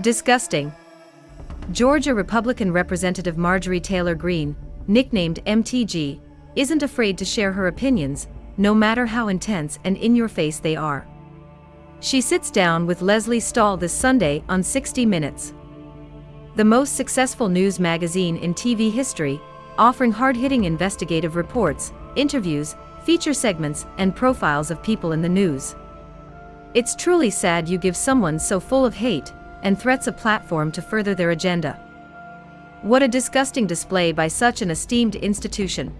Disgusting. Georgia Republican Representative Marjorie Taylor Greene, nicknamed MTG, isn't afraid to share her opinions, no matter how intense and in your face they are. She sits down with Lesley Stahl this Sunday on 60 Minutes. The most successful news magazine in TV history, offering hard hitting investigative reports, interviews, feature segments, and profiles of people in the news. It's truly sad you give someone so full of hate and threats a platform to further their agenda. What a disgusting display by such an esteemed institution.